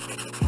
you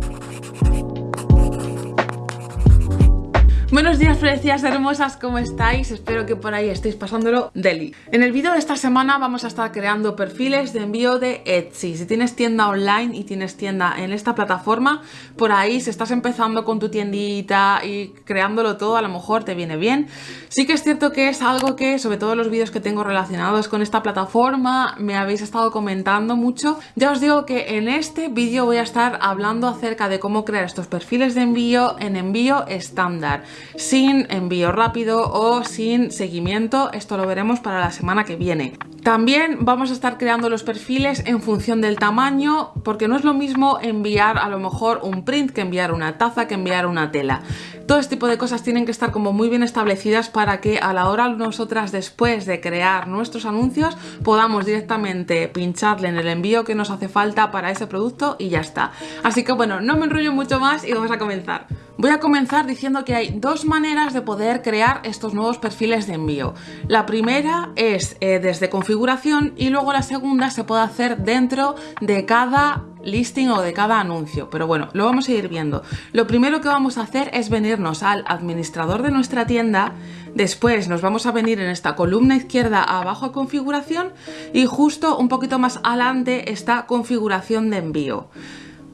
Buenos días, precias hermosas, ¿cómo estáis? Espero que por ahí estéis pasándolo deli. En el vídeo de esta semana vamos a estar creando perfiles de envío de Etsy. Si tienes tienda online y tienes tienda en esta plataforma, por ahí si estás empezando con tu tiendita y creándolo todo, a lo mejor te viene bien. Sí que es cierto que es algo que, sobre todo los vídeos que tengo relacionados con esta plataforma, me habéis estado comentando mucho. Ya os digo que en este vídeo voy a estar hablando acerca de cómo crear estos perfiles de envío en envío estándar sin envío rápido o sin seguimiento. Esto lo veremos para la semana que viene. También vamos a estar creando los perfiles en función del tamaño, porque no es lo mismo enviar a lo mejor un print que enviar una taza, que enviar una tela. Todo este tipo de cosas tienen que estar como muy bien establecidas para que a la hora nosotras después de crear nuestros anuncios podamos directamente pincharle en el envío que nos hace falta para ese producto y ya está. Así que bueno, no me enrollo mucho más y vamos a comenzar. Voy a comenzar diciendo que hay dos maneras de poder crear estos nuevos perfiles de envío. La primera es eh, desde configuración y luego la segunda se puede hacer dentro de cada listing o de cada anuncio, pero bueno, lo vamos a ir viendo. Lo primero que vamos a hacer es venirnos al administrador de nuestra tienda, después nos vamos a venir en esta columna izquierda abajo a configuración y justo un poquito más adelante está configuración de envío.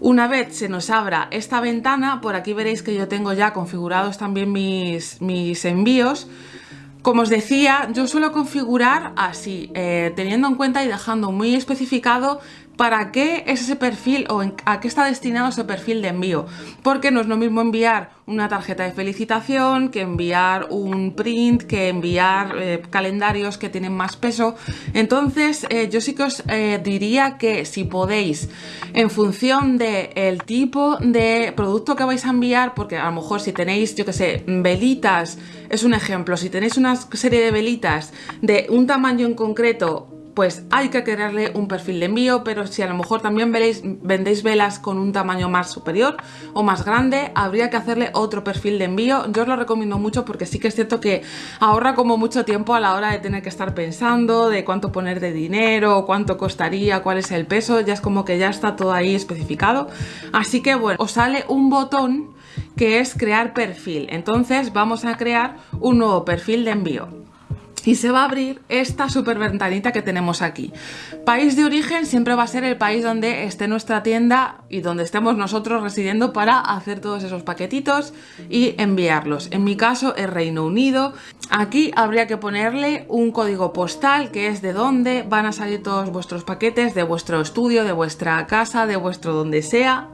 Una vez se nos abra esta ventana, por aquí veréis que yo tengo ya configurados también mis, mis envíos. Como os decía, yo suelo configurar así, eh, teniendo en cuenta y dejando muy especificado para qué es ese perfil o a qué está destinado ese perfil de envío. Porque no es lo mismo enviar una tarjeta de felicitación que enviar un print, que enviar eh, calendarios que tienen más peso. Entonces eh, yo sí que os eh, diría que si podéis, en función del tipo de producto que vais a enviar, porque a lo mejor si tenéis, yo que sé, velitas, es un ejemplo, si tenéis una serie de velitas de un tamaño en concreto pues hay que crearle un perfil de envío, pero si a lo mejor también vendéis velas con un tamaño más superior o más grande, habría que hacerle otro perfil de envío. Yo os lo recomiendo mucho porque sí que es cierto que ahorra como mucho tiempo a la hora de tener que estar pensando de cuánto poner de dinero, cuánto costaría, cuál es el peso, ya es como que ya está todo ahí especificado. Así que bueno, os sale un botón que es crear perfil. Entonces vamos a crear un nuevo perfil de envío y se va a abrir esta super ventanita que tenemos aquí. País de origen siempre va a ser el país donde esté nuestra tienda y donde estemos nosotros residiendo para hacer todos esos paquetitos y enviarlos. En mi caso es Reino Unido. Aquí habría que ponerle un código postal que es de dónde van a salir todos vuestros paquetes, de vuestro estudio, de vuestra casa, de vuestro donde sea.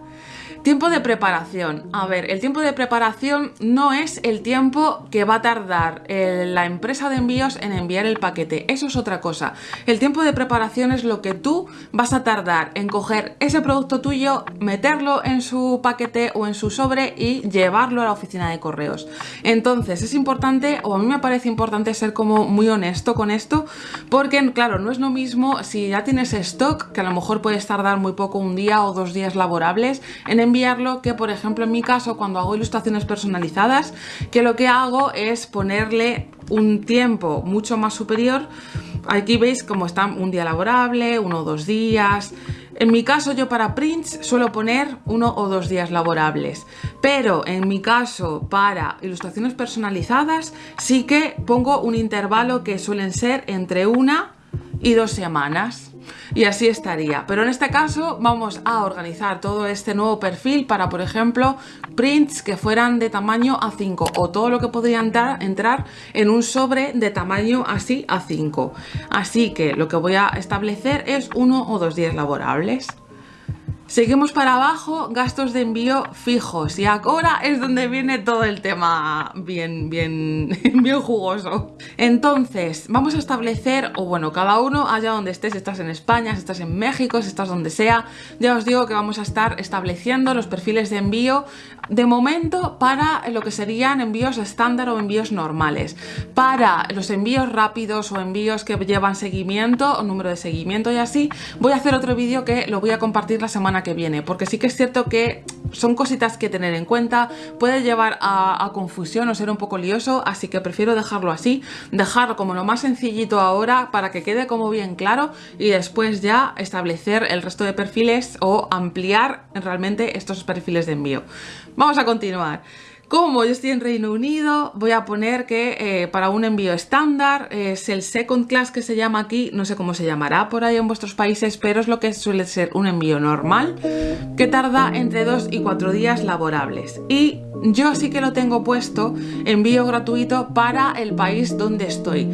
Tiempo de preparación. A ver, el tiempo de preparación no es el tiempo que va a tardar eh, la empresa de envíos en enviar el paquete. Eso es otra cosa. El tiempo de preparación es lo que tú vas a tardar en coger ese producto tuyo, meterlo en su paquete o en su sobre y llevarlo a la oficina de correos. Entonces es importante, o a mí me parece importante ser como muy honesto con esto, porque claro, no es lo mismo si ya tienes stock, que a lo mejor puedes tardar muy poco, un día o dos días laborables, en enviarlo que por ejemplo en mi caso cuando hago ilustraciones personalizadas que lo que hago es ponerle un tiempo mucho más superior. Aquí veis cómo está un día laborable, uno o dos días en mi caso yo para prints suelo poner uno o dos días laborables, pero en mi caso para ilustraciones personalizadas sí que pongo un intervalo que suelen ser entre una y dos semanas y así estaría. Pero en este caso vamos a organizar todo este nuevo perfil para, por ejemplo, prints que fueran de tamaño A5 o todo lo que podría entrar, entrar en un sobre de tamaño así A5. Así que lo que voy a establecer es uno o dos días laborables. Seguimos para abajo, gastos de envío fijos y ahora es donde viene todo el tema bien, bien, bien jugoso. Entonces, vamos a establecer, o bueno, cada uno allá donde estés, estás en España, estás en México, estás donde sea, ya os digo que vamos a estar estableciendo los perfiles de envío de momento para lo que serían envíos estándar o envíos normales. Para los envíos rápidos o envíos que llevan seguimiento o número de seguimiento y así, voy a hacer otro vídeo que lo voy a compartir la semana que viene, porque sí que es cierto que son cositas que tener en cuenta, puede llevar a, confusión o ser un poco lioso, así que prefiero dejarlo así, dejarlo como lo más sencillito ahora para que quede como bien claro y después ya establecer el resto de perfiles o ampliar realmente estos perfiles de envío. Vamos a continuar. Como yo estoy en Reino Unido, voy a poner que eh, para un envío estándar es el second class que se llama aquí, no sé cómo se llamará por ahí en vuestros países, pero es lo que suele ser un envío normal que tarda entre 2 y 4 días laborables. Y yo sí que lo tengo puesto envío gratuito para el país donde estoy.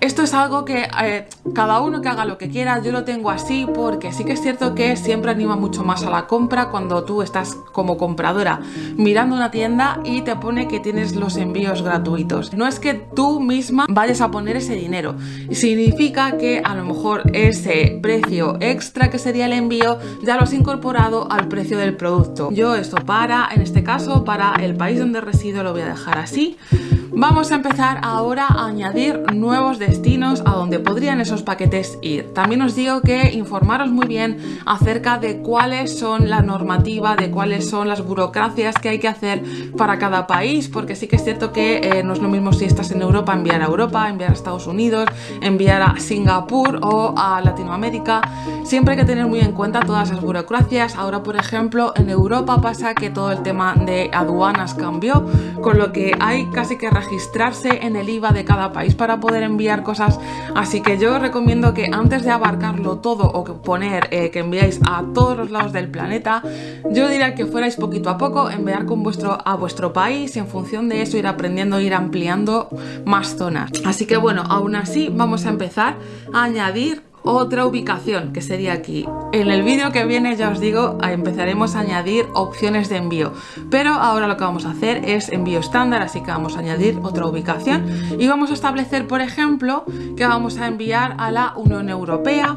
Esto es algo que eh, cada uno que haga lo que quiera, yo lo tengo así porque sí que es cierto que siempre anima mucho más a la compra cuando tú estás como compradora mirando una tienda y te pone que tienes los envíos gratuitos. No es que tú misma vayas a poner ese dinero, significa que a lo mejor ese precio extra que sería el envío ya lo has incorporado al precio del producto. Yo esto para, en este caso, para el país donde resido lo voy a dejar así Vamos a empezar ahora a añadir nuevos destinos a donde podrían esos paquetes ir. También os digo que informaros muy bien acerca de cuáles son la normativa, de cuáles son las burocracias que hay que hacer para cada país, porque sí que es cierto que eh, no es lo mismo si estás en Europa enviar a Europa, enviar a Estados Unidos, enviar a Singapur o a Latinoamérica. Siempre hay que tener muy en cuenta todas esas burocracias. Ahora, por ejemplo, en Europa pasa que todo el tema de aduanas cambió, con lo que hay casi que registrarse en el IVA de cada país para poder enviar cosas. Así que yo recomiendo que antes de abarcarlo todo o que poner eh, que enviáis a todos los lados del planeta, yo diría que fuerais poquito a poco, enviar con vuestro, a vuestro país y en función de eso ir aprendiendo, ir ampliando más zonas. Así que bueno, aún así vamos a empezar a añadir otra ubicación que sería aquí. En el vídeo que viene ya os digo empezaremos a añadir opciones de envío. Pero ahora lo que vamos a hacer es envío estándar así que vamos a añadir otra ubicación. Y vamos a establecer por ejemplo que vamos a enviar a la Unión Europea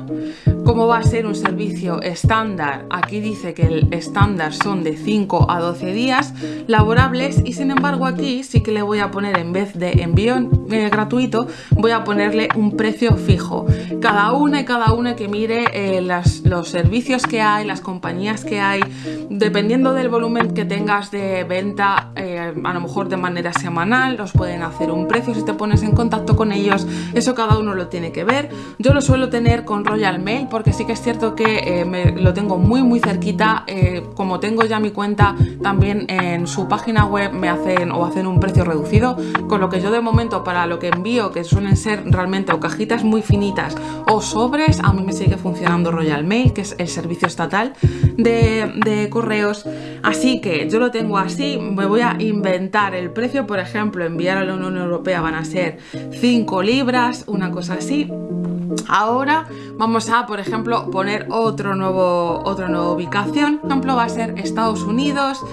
como va a ser un servicio estándar, aquí dice que el estándar son de 5 a 12 días laborables y sin embargo aquí sí que le voy a poner en vez de envío eh, gratuito, voy a ponerle un precio fijo. Cada una y cada una que mire eh, los servicios que hay, las compañías que hay, dependiendo del volumen que tengas de venta, eh, a lo mejor de manera semanal, los pueden hacer un precio si te pones en contacto con ellos, eso cada uno lo tiene que ver. Yo lo suelo tener con Royal Mail porque sí que es cierto que eh, lo tengo muy muy cerquita, eh, como tengo ya mi cuenta también en su página web me hacen o hacen un precio reducido, con lo que yo de momento para lo que envío, que suelen ser realmente o cajitas muy finitas o sobres, a mí me sigue funcionando Royal Mail, que es el servicio estatal de, de correos, así que yo lo tengo así, me voy a inventar el precio, por ejemplo, enviar a la Unión Europea van a ser 5 libras, una cosa así, Ahora vamos a, por ejemplo, poner otro nuevo, otra nueva ubicación. Por ejemplo, va a ser Estados Unidos.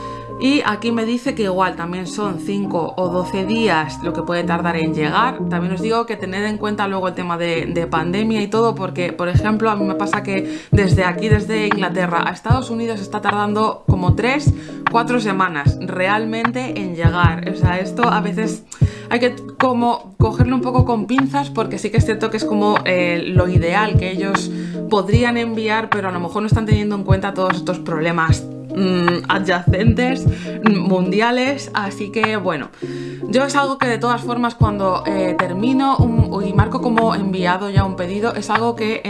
Y aquí me dice que igual también son 5 o 12 días lo que puede tardar en llegar. También os digo que tened en cuenta luego el tema de, de, pandemia y todo, porque por ejemplo a mí me pasa que desde aquí, desde Inglaterra a Estados Unidos está tardando como 3, 4 semanas realmente en llegar. O sea, esto a veces hay que como cogerlo un poco con pinzas porque sí que es cierto que es como eh, lo ideal que ellos podrían enviar, pero a lo mejor no están teniendo en cuenta todos estos problemas mm, adyacentes mundiales así que bueno yo es algo que de todas formas cuando eh, termino y marco como enviado ya un pedido es algo que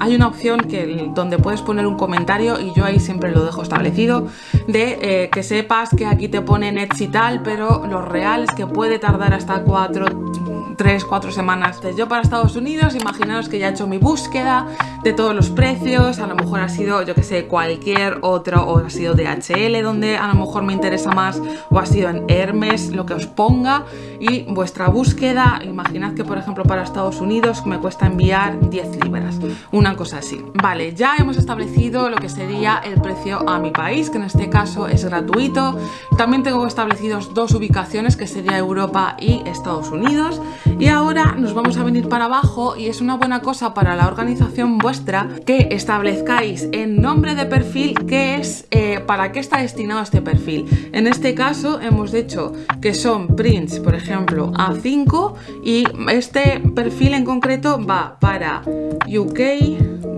hay una opción que donde puedes poner un comentario y yo ahí siempre lo dejo establecido de eh, que sepas que aquí te pone Nets y tal, pero lo real es que puede tardar hasta 4, 3, 4 semanas. Yo para Estados Unidos, imaginaos que ya he hecho mi búsqueda de todos los precios, a lo mejor ha sido, yo que sé, cualquier otro, o ha sido DHL donde a lo mejor me interesa más, o ha sido en Hermes, lo que os ponga, y vuestra búsqueda, imaginad que por ejemplo para Estados Unidos me cuesta enviar 10 libras, una cosa así. Vale, ya hemos establecido lo que sería el precio a mi país, que en este caso es gratuito. También tengo establecidos dos ubicaciones que sería Europa y Estados Unidos. Y ahora nos vamos a venir para abajo y es una buena cosa para la organización vuestra que establezcáis en nombre de perfil qué es, eh, para qué está destinado este perfil. En este caso hemos dicho que son prints, por ejemplo, A5 y este perfil en concreto va para UK.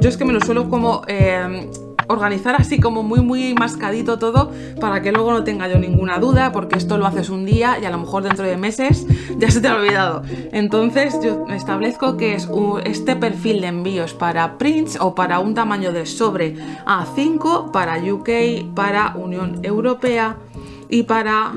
Yo es que me lo suelo como... Eh, organizar así como muy muy mascadito todo para que luego no tenga yo ninguna duda porque esto lo haces un día y a lo mejor dentro de meses ya se te ha olvidado. Entonces yo establezco que es este perfil de envíos para prints o para un tamaño de sobre A5 para UK, para Unión Europea y para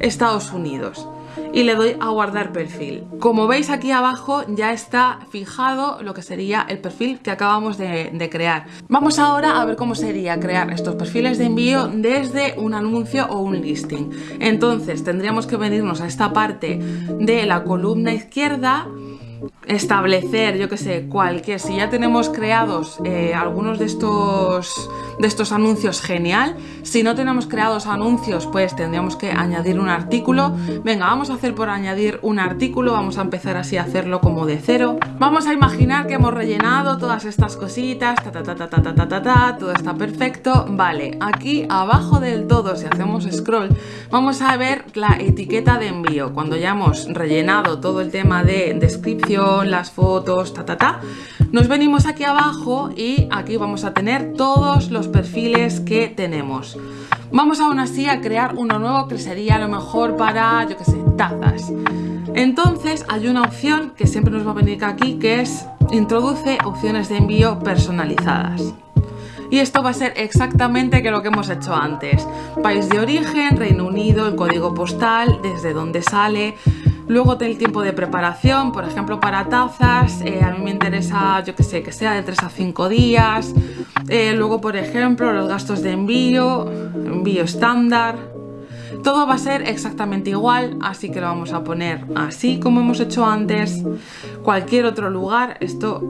Estados Unidos y le doy a guardar perfil. Como veis aquí abajo ya está fijado lo que sería el perfil que acabamos de, crear. Vamos ahora a ver cómo sería crear estos perfiles de envío desde un anuncio o un listing. Entonces tendríamos que venirnos a esta parte de la columna izquierda establecer, yo que sé, cualquier, si ya tenemos creados eh, algunos de estos, de estos anuncios, genial. Si no tenemos creados anuncios, pues tendríamos que añadir un artículo. Venga, vamos a hacer por añadir un artículo, vamos a empezar así a hacerlo como de cero. Vamos a imaginar que hemos rellenado todas estas cositas, ta ta ta ta ta ta ta ta, todo está perfecto. Vale, aquí abajo del todo, si hacemos scroll, vamos a ver la etiqueta de envío. Cuando ya hemos rellenado todo el tema de descripción las fotos, ta ta ta. Nos venimos aquí abajo y aquí vamos a tener todos los perfiles que tenemos. Vamos aún así a crear uno nuevo que sería a lo mejor para, yo que sé, tazas. Entonces hay una opción que siempre nos va a venir aquí que es introduce opciones de envío personalizadas. Y esto va a ser exactamente lo que hemos hecho antes. País de origen, Reino Unido, el código postal, desde donde sale, Luego el tiempo de preparación, por ejemplo para tazas, eh, a mí me interesa, yo que sé, que sea de 3 a 5 días. Eh, luego, por ejemplo, los gastos de envío, envío estándar. Todo va a ser exactamente igual, así que lo vamos a poner así como hemos hecho antes. Cualquier otro lugar, esto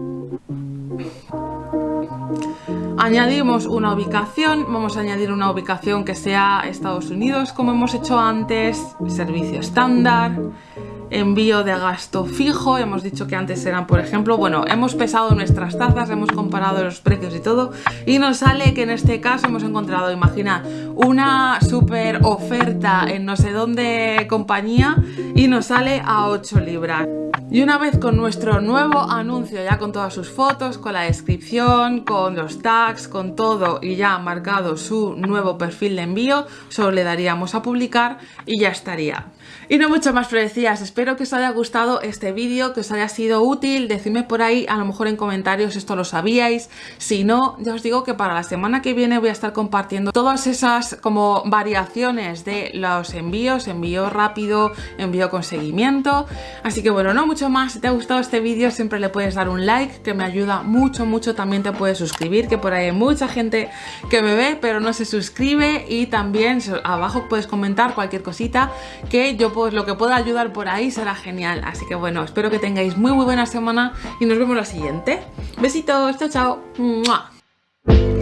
Añadimos una ubicación, vamos a añadir una ubicación que sea Estados Unidos como hemos hecho antes, servicio estándar, envío de gasto fijo, hemos dicho que antes eran por ejemplo, bueno, hemos pesado nuestras tazas, hemos comparado los precios y todo y nos sale que en este caso hemos encontrado, imagina, una super oferta en no sé dónde compañía y nos sale a 8 libras. Y una vez con nuestro nuevo anuncio, ya con todas sus fotos, con la descripción, con los tags, con todo y ya marcado su nuevo perfil de envío, solo le daríamos a publicar y ya estaría. Y no mucho más decías, espero que os haya gustado este vídeo, que os haya sido útil, decidme por ahí a lo mejor en comentarios esto lo sabíais, si no, ya os digo que para la semana que viene voy a estar compartiendo todas esas como variaciones de los envíos, envío rápido, envío con seguimiento, así que bueno, no mucho más, si te ha gustado este vídeo siempre le puedes dar un like, que me ayuda mucho, mucho, también te puedes suscribir, que por ahí hay mucha gente que me ve pero no se suscribe. Y también abajo puedes comentar cualquier cosita que yo pues lo que pueda ayudar por ahí será genial. Así que bueno, espero que tengáis muy muy buena semana y nos vemos la siguiente. Besitos, chao chao.